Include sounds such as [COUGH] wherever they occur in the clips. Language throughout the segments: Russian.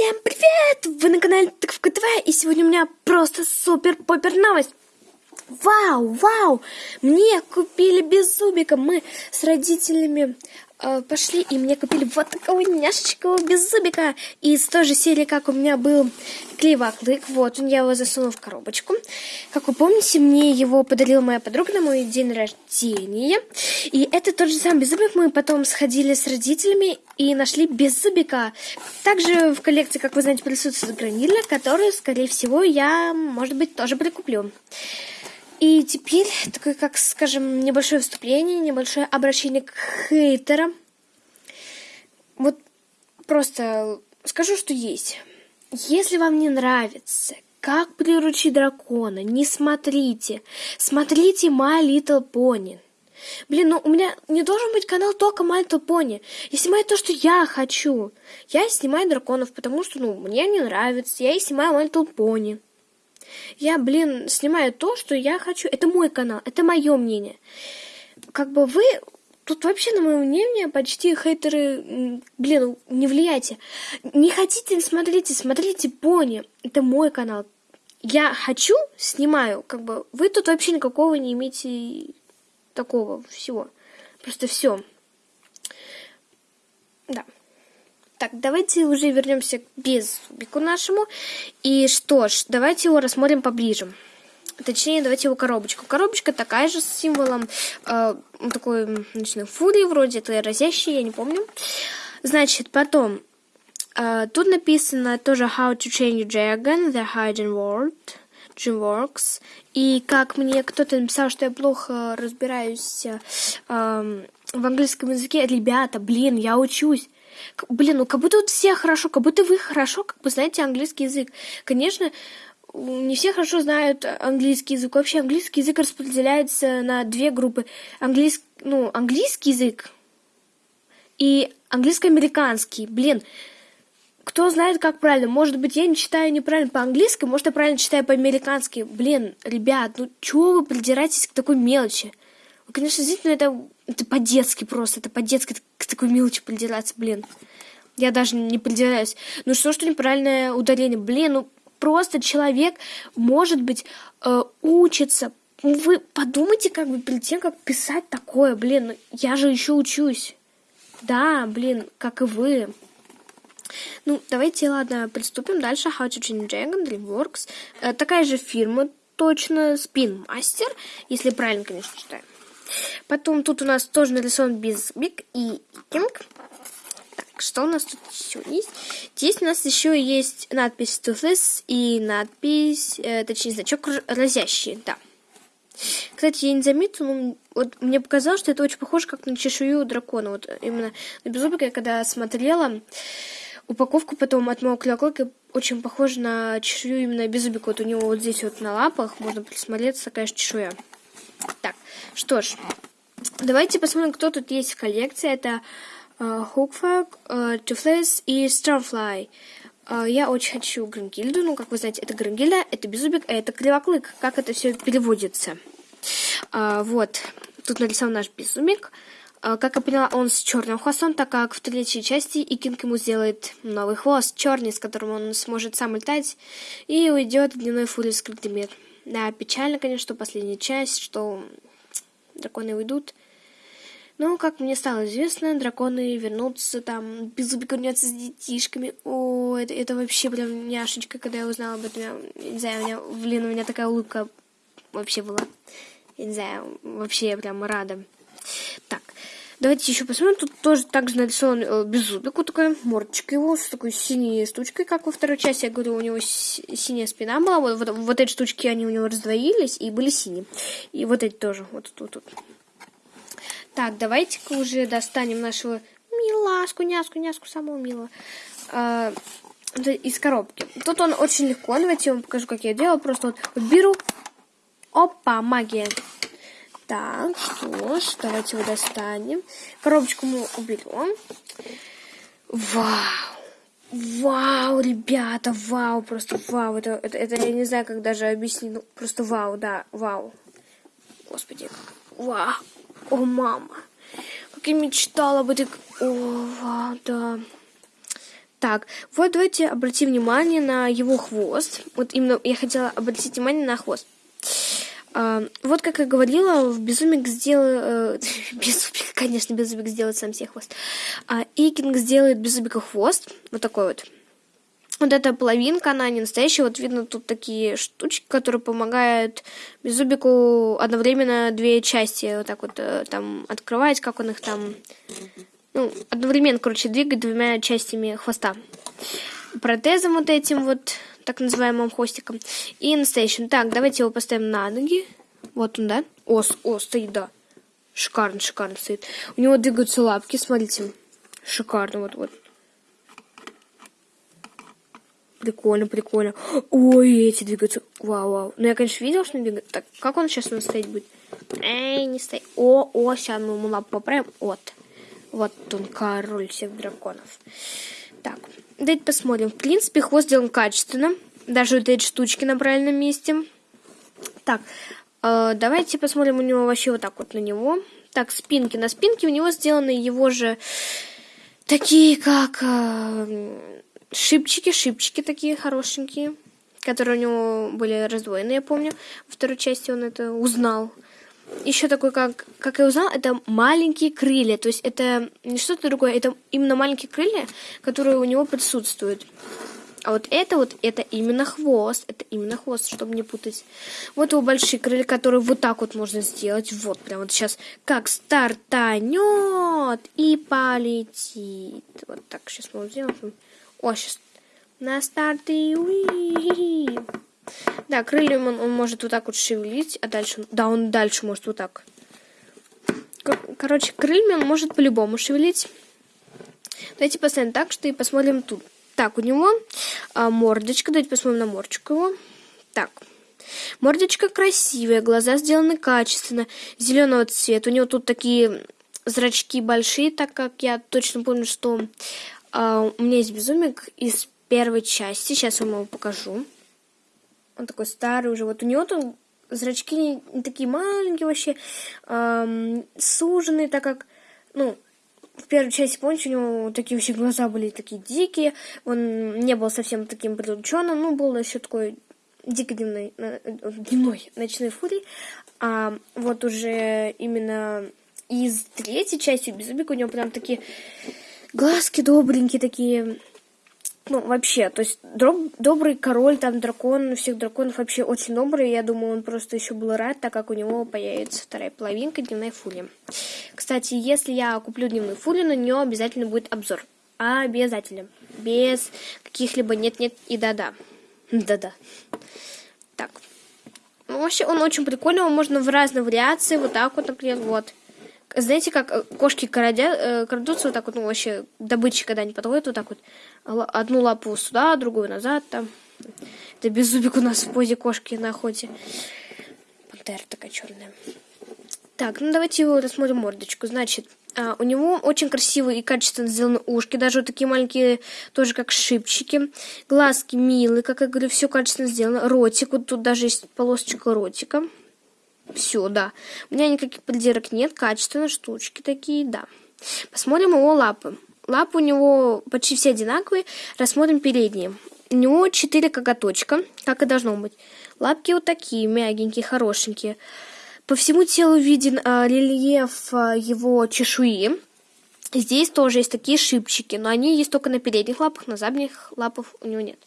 Всем привет! Вы на канале Тыковка и сегодня у меня просто супер-попер новость. Вау, вау! Мне купили беззубика. Мы с родителями пошли, и мне купили вот такого няшечкового беззубика. Из той же серии, как у меня был клейваклык. Вот, я его засунул в коробочку. Как вы помните, мне его подарила моя подруга на мой день рождения. И это тот же самый беззубик. Мы потом сходили с родителями и нашли беззубика. Также в коллекции, как вы знаете, присутствует гранилья, которую, скорее всего, я, может быть, тоже прикуплю. И теперь такое, как, скажем, небольшое вступление, небольшое обращение к хейтерам. Вот просто скажу, что есть. Если вам не нравится, как приручить дракона, не смотрите. Смотрите My Little Pony. Блин, ну у меня не должен быть канал только My Little Pony. Я снимаю то, что я хочу. Я снимаю драконов, потому что, ну, мне не нравится. Я и снимаю My Little Pony. Я, блин, снимаю то, что я хочу. Это мой канал, это мое мнение. Как бы вы тут вообще на мое мнение почти хейтеры, блин, не влияйте. Не хотите, смотрите, смотрите пони. Это мой канал. Я хочу, снимаю, как бы вы тут вообще никакого не имеете такого всего. Просто все. Да. Так, давайте уже вернемся к беззубику нашему. И что ж, давайте его рассмотрим поближе. Точнее, давайте его коробочку. Коробочка такая же с символом э, такой ночной фурии, вроде это разящий, я не помню. Значит, потом э, тут написано тоже How to Change Dragon, The Hidden World, DreamWorks. И как мне кто-то написал, что я плохо разбираюсь э, в английском языке, ребята, блин, я учусь. Блин, ну как будто вот все хорошо, как будто вы хорошо, как бы знаете английский язык. Конечно, не все хорошо знают английский язык. Вообще английский язык распределяется на две группы. Английский, ну, английский язык и английско-американский. Блин, кто знает, как правильно? Может быть, я не читаю неправильно по-английски, может, я правильно читаю по-американски. Блин, ребят, ну чего вы придираетесь к такой мелочи? Конечно, действительно, это, это по-детски просто, это по-детски к такой мелочи придираться, блин. Я даже не придираюсь. Ну что, что неправильное ударение? Блин, ну просто человек, может быть, э, учится. Вы подумайте, как бы перед тем, как писать такое, блин, ну, я же еще учусь. Да, блин, как и вы. Ну, давайте, ладно, приступим дальше. How to Change Dragon, DreamWorks. Э, такая же фирма, точно, Spin Master, если правильно, конечно, читаю. Потом тут у нас тоже нарисован Биг и Кинг. Так, что у нас тут еще есть? Здесь у нас еще есть надпись Toothless и надпись, э, точнее, значок разящий, да. Кстати, я не заметила, но вот мне показалось, что это очень похоже как на чешую дракона. Вот именно на беззубика я когда смотрела упаковку потом от клёклыка очень похожа на чешую именно беззубика. Вот у него вот здесь вот на лапах можно присмотреться же чешуя. Так, что ж, давайте посмотрим, кто тут есть в коллекции. Это uh, Hookfog, uh, Toothless и Starfly. Uh, я очень хочу Грангильду, ну, как вы знаете, это Грангильда, это Беззубик, а это Кривоклык. Как это все переводится? Uh, вот, тут нарисован наш Беззубик. Uh, как я поняла, он с черным хвостом, так как в третьей части Икинг ему сделает новый хвост, черный, с которым он сможет сам летать, и уйдет в дневной фуре в скрытый мир. Да, печально, конечно, что последняя часть, что драконы уйдут. Но, как мне стало известно, драконы вернутся, там, Беззубик вернется с детишками. О, это, это вообще прям няшечка, когда я узнала об этом. Я, не знаю, у меня, блин, у меня такая улыбка вообще была. Я не знаю, вообще я прям рада. Так, Давайте еще посмотрим. Тут тоже также нарисован э, беззубик, вот такая мордочка его с такой синей штучкой, как во второй части. Я говорю, у него синяя спина была. Вот, вот, вот эти штучки, они у него раздвоились и были синие. И вот эти тоже. Вот тут, вот. Так, давайте-ка уже достанем нашего милашку, няску, няску, самого милого. А, из коробки. Тут он очень легко. Давайте я вам покажу, как я делаю. Просто вот беру. Опа, магия. Так, что ж, давайте его достанем. Коробочку мы уберем. Вау! Вау, ребята, вау, просто вау. Это, это, это я не знаю, как даже объяснить. Ну, просто вау, да, вау. Господи. Вау. О, мама. Как я мечтала об этой... О, вау, да. Так, вот давайте обратим внимание на его хвост. Вот именно я хотела обратить внимание на хвост. А, вот как я говорила, в Безумик сделал... Э, [LAUGHS] Безумик, конечно, Безумик сделает сам себе хвост. А Икинг сделает Безумика хвост. Вот такой вот. Вот эта половинка, она не настоящая. Вот видно тут такие штучки, которые помогают Беззубику одновременно две части вот так вот э, там открывать, как он их там... Ну, одновременно, короче, двигать двумя частями хвоста. Протезом вот этим вот, так называемым хвостиком. И настоящим. Так, давайте его поставим на ноги. Вот он, да? О, о стоит, да. Шикарно, шикарно стоит. У него двигаются лапки, смотрите. Шикарно, вот, вот. Прикольно, прикольно. Ой, эти двигаются. Вау, вау. Ну, я, конечно, видел, что он двигается. Так, как он сейчас у нас стоит будет? Эй, не стоит. О, о, сейчас мы ему лапу поправим. Вот. Вот он, король всех драконов. Так, давайте посмотрим. В принципе, хвост сделан качественно. Даже вот эти штучки на правильном месте. Так, э, давайте посмотрим у него вообще вот так вот на него. Так, спинки. На спинке у него сделаны его же такие, как... Э, шипчики, шипчики такие хорошенькие, которые у него были раздвоены, я помню. Во второй части он это узнал. Еще такой, как, как я узнал, это маленькие крылья. То есть это не что-то другое, это именно маленькие крылья, которые у него присутствуют. А вот это вот, это именно хвост. Это именно хвост, чтобы не путать. Вот его большие крылья, которые вот так вот можно сделать. Вот, прям вот сейчас как стартанет и полетит. Вот так сейчас мы сделаем. О, сейчас. На старт и уи. Да, крыльями он, он может вот так вот шевелить, а дальше... Да, он дальше может вот так. Короче, крыльями он может по-любому шевелить. Давайте поставим так, что и посмотрим тут. Так, у него а, мордочка. Давайте посмотрим на мордочку его. Так. Мордочка красивая, глаза сделаны качественно, зеленого цвета. У него тут такие зрачки большие, так как я точно помню, что а, у меня есть безумик из первой части. Сейчас я вам его покажу. Он такой старый уже. Вот у него тут зрачки не, не такие маленькие вообще, эм, суженные, так как, ну, в первой части, помните, у него такие вообще глаза были такие дикие, он не был совсем таким прирученным, ну, был еще такой дико дневной, дневной ночной фурий, а вот уже именно из третьей части Беззубика у него прям такие глазки добренькие такие. Ну, вообще, то есть дроб, добрый король, там дракон, всех драконов вообще очень добрый. Я думаю, он просто еще был рад, так как у него появится вторая половинка дневной фули. Кстати, если я куплю дневную фулю, на нее обязательно будет обзор. Обязательно. Без каких-либо нет-нет и да-да. Да-да. Так. Ну, вообще, он очень прикольный, его можно в разные вариации, вот так вот, например, вот. Знаете, как э, кошки крадя, э, крадутся вот так вот, ну, вообще, добычи когда они подходят, вот так вот, одну лапу сюда, другую назад, там. Это беззубик у нас в позе кошки на охоте. Пантера такая черная. Так, ну давайте его рассмотрим мордочку. Значит, а, у него очень красивые и качественно сделаны ушки, даже вот такие маленькие, тоже как шипчики. Глазки милые, как я говорю, все качественно сделано. Ротик, вот тут даже есть полосочка ротика. Все, да. У меня никаких придирок нет, качественные штучки такие, да. Посмотрим его лапы. Лапы у него почти все одинаковые. Рассмотрим передние. У него четыре коготочка, как и должно быть. Лапки вот такие, мягенькие, хорошенькие. По всему телу виден а, рельеф а, его чешуи. Здесь тоже есть такие шипчики, но они есть только на передних лапах, на задних лапах у него нет.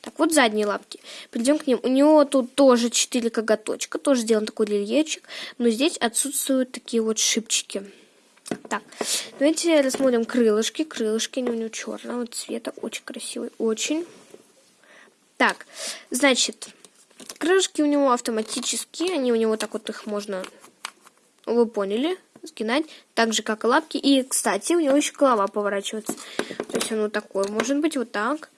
Так, вот задние лапки. Перейдем к ним. У него тут тоже 4 коготочка, тоже сделан такой рельефчик, но здесь отсутствуют такие вот шипчики. Так, давайте рассмотрим крылышки. Крылышки они у него черного цвета, очень красивый, очень. Так, значит, крылышки у него автоматические, они у него так вот их можно, вы поняли, сгинать, так же, как и лапки. И, кстати, у него еще голова поворачивается. То есть он вот такой, может быть, вот так.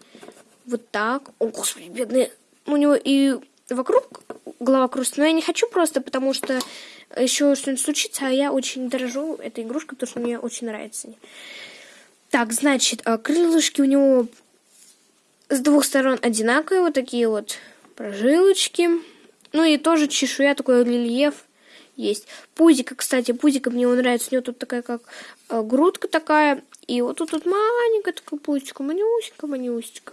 Вот так. О, господи, бедный. У него и вокруг голова кружится. Но я не хочу просто, потому что еще что-нибудь случится, а я очень дорожу этой игрушкой, потому что мне очень нравится. Так, значит, а, крылышки у него с двух сторон одинаковые, вот такие вот прожилочки. Ну и тоже чешуя, такой рельеф есть. Пузика, кстати, пузика мне нравится. У него тут такая как э, грудка такая И вот тут вот маленькая такая пулечка, манюсенька, манюсенька.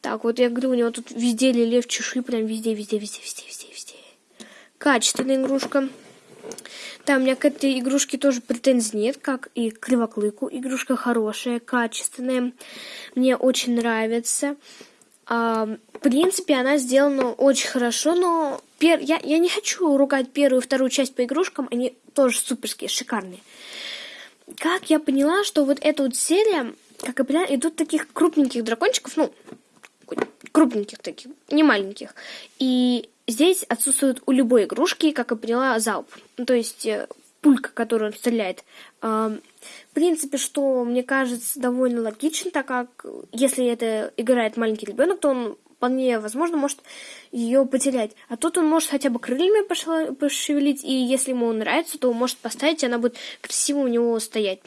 Так, вот я говорю, у него тут везде лилев чешуи, прям везде, везде, везде, везде, везде, везде. Качественная игрушка. Да, у меня к этой игрушке тоже претензий нет, как и к Кривоклыку. Игрушка хорошая, качественная. Мне очень нравится. А, в принципе, она сделана очень хорошо, но пер... я, я не хочу ругать первую и вторую часть по игрушкам, они тоже суперские, шикарные. Как я поняла, что вот эта вот серия, как я поняла, идут таких крупненьких дракончиков, ну, крупненьких таких, не маленьких. И здесь отсутствует у любой игрушки, как я поняла, залп. Ну, то есть э, пулька, которую он стреляет. В принципе, что мне кажется довольно логично, так как если это играет маленький ребенок, то он вполне возможно может ее потерять. А тут он может хотя бы крыльями пошевелить, и если ему нравится, то может поставить, и она будет красиво у него стоять.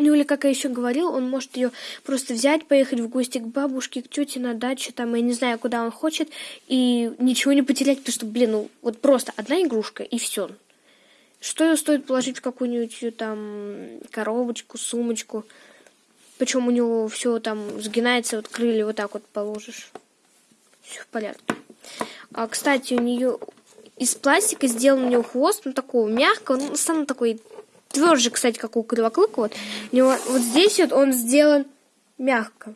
Ну или, как я еще говорил, он может ее просто взять, поехать в гости к бабушке, к тете на дачу, там, я не знаю, куда он хочет, и ничего не потерять, потому что, блин, ну вот просто одна игрушка, и все. Что ее стоит положить в какую-нибудь там коробочку, сумочку. Причем у него все там сгинается, вот крылья вот так вот положишь. Все в порядке. А, кстати, у нее из пластика сделан у нее хвост, ну такого мягкого, ну сам такой тверже, кстати, как у Кривоклыка. Вот. Него вот здесь вот он сделан мягко.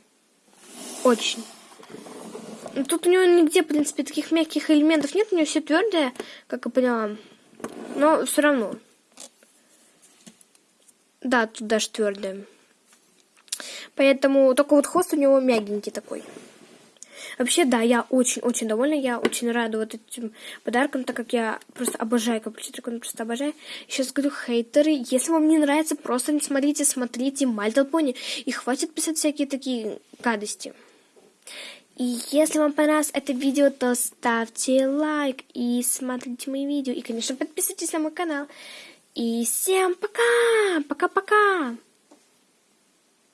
Очень. Ну, тут у него нигде, в принципе, таких мягких элементов нет. У него все твердое, как я поняла. Но все равно. Да, тут даже твердое. Поэтому только вот хвост у него мягенький такой. Вообще, да, я очень-очень довольна, я очень рада вот этим подаркам, так как я просто обожаю дракона, просто обожаю. Сейчас говорю, хейтеры, если вам не нравится, просто не смотрите, смотрите Мальтл Пони, и хватит писать всякие такие гадости. И если вам понравилось это видео, то ставьте лайк и смотрите мои видео. И, конечно, подписывайтесь на мой канал. И всем пока! Пока-пока!